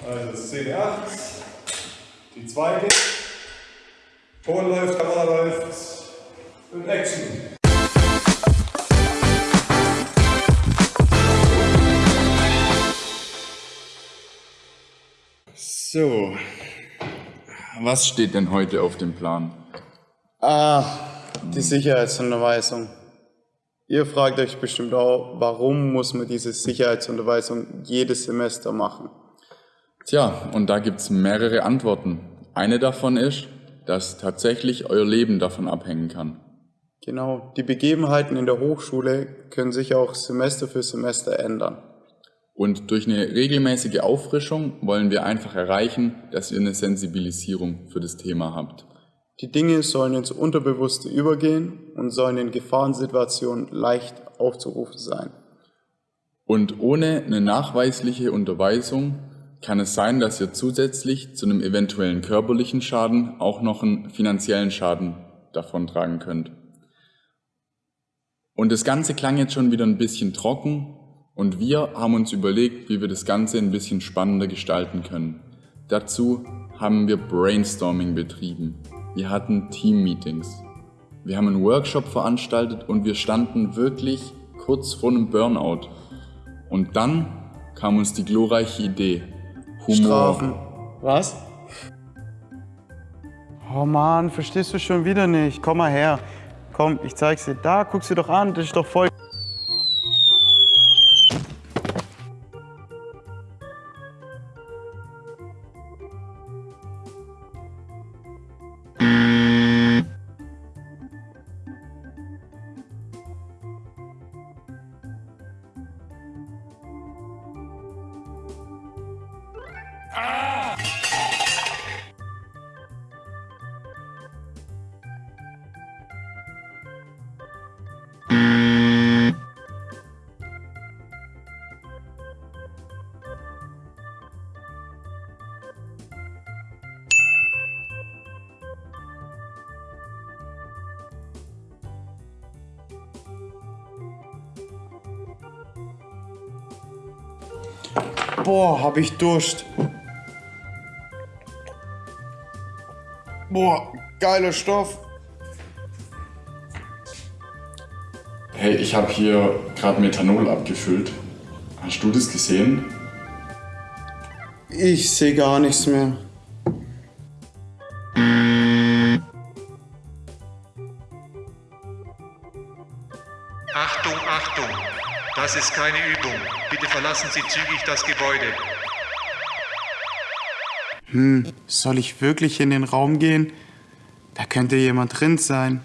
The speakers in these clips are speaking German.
Also Szene 8, die zweite. Ton läuft, Kamera läuft und Action. So, was steht denn heute auf dem Plan? Ah, die Sicherheitsunterweisung. Ihr fragt euch bestimmt auch, warum muss man diese Sicherheitsunterweisung jedes Semester machen? Tja, und da gibt's mehrere Antworten. Eine davon ist, dass tatsächlich euer Leben davon abhängen kann. Genau, die Begebenheiten in der Hochschule können sich auch Semester für Semester ändern. Und durch eine regelmäßige Auffrischung wollen wir einfach erreichen, dass ihr eine Sensibilisierung für das Thema habt. Die Dinge sollen ins Unterbewusste übergehen und sollen in Gefahrensituationen leicht aufzurufen sein. Und ohne eine nachweisliche Unterweisung kann es sein, dass ihr zusätzlich zu einem eventuellen körperlichen Schaden auch noch einen finanziellen Schaden davontragen könnt. Und das Ganze klang jetzt schon wieder ein bisschen trocken und wir haben uns überlegt, wie wir das Ganze ein bisschen spannender gestalten können. Dazu haben wir Brainstorming betrieben. Wir hatten Team-Meetings. Wir haben einen Workshop veranstaltet und wir standen wirklich kurz vor einem Burnout. Und dann kam uns die glorreiche Idee. Humor. Strafen. Was? Oh Mann, verstehst du schon wieder nicht? Komm mal her. Komm, ich zeig's dir. Da, guck's dir doch an. Das ist doch voll. Boah, hab ich Durst. Boah, geiler Stoff. Hey, ich habe hier gerade Methanol abgefüllt. Hast du das gesehen? Ich sehe gar nichts mehr. Achtung, Achtung! Das ist keine Übung. Bitte verlassen Sie zügig das Gebäude. Soll ich wirklich in den Raum gehen? Da könnte jemand drin sein.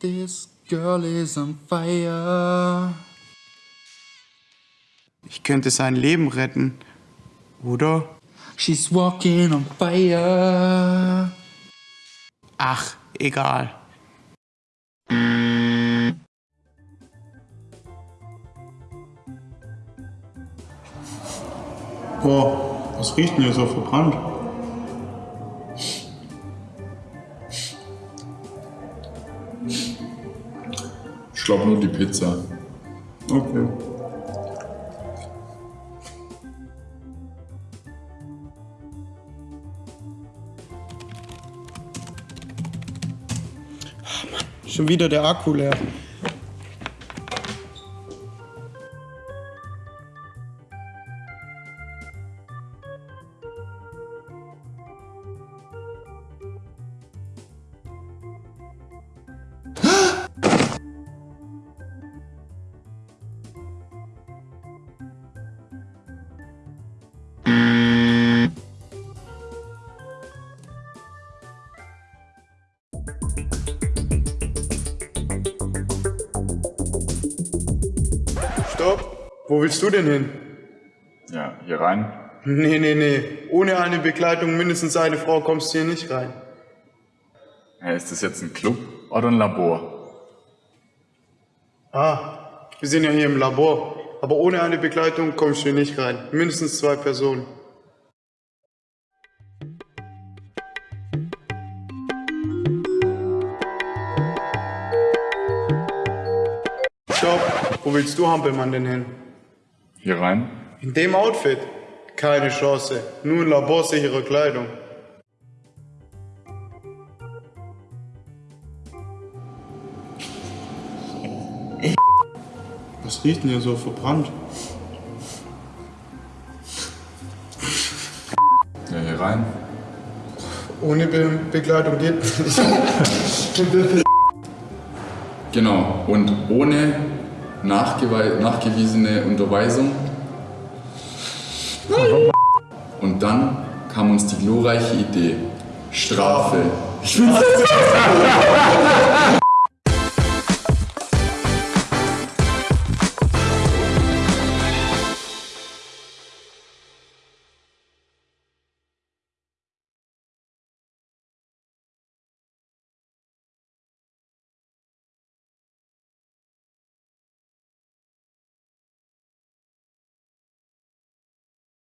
This girl is on fire. Ich könnte sein Leben retten. Oder? She's walking on fire. Ach, egal. Boah, was riecht denn hier so verbrannt? Glaube nur die Pizza. Okay. Schon wieder der Akku leer. Stopp. Wo willst du denn hin? Ja, hier rein. Nee, nee, nee. Ohne eine Begleitung, mindestens eine Frau, kommst du hier nicht rein. Ja, ist das jetzt ein Club oder ein Labor? Ah, wir sind ja hier im Labor. Aber ohne eine Begleitung kommst du hier nicht rein. Mindestens zwei Personen. Stopp. Wo willst du, Hampelmann, denn hin? Hier rein? In dem Outfit? Keine Chance. Nur in laborsicherer Kleidung. Was riecht denn hier so verbrannt? Ja, hier rein. Ohne Be Begleitung geht nicht. Genau, und ohne nachgewiesene Unterweisung. Und dann kam uns die glorreiche Idee. Strafe. Ich find's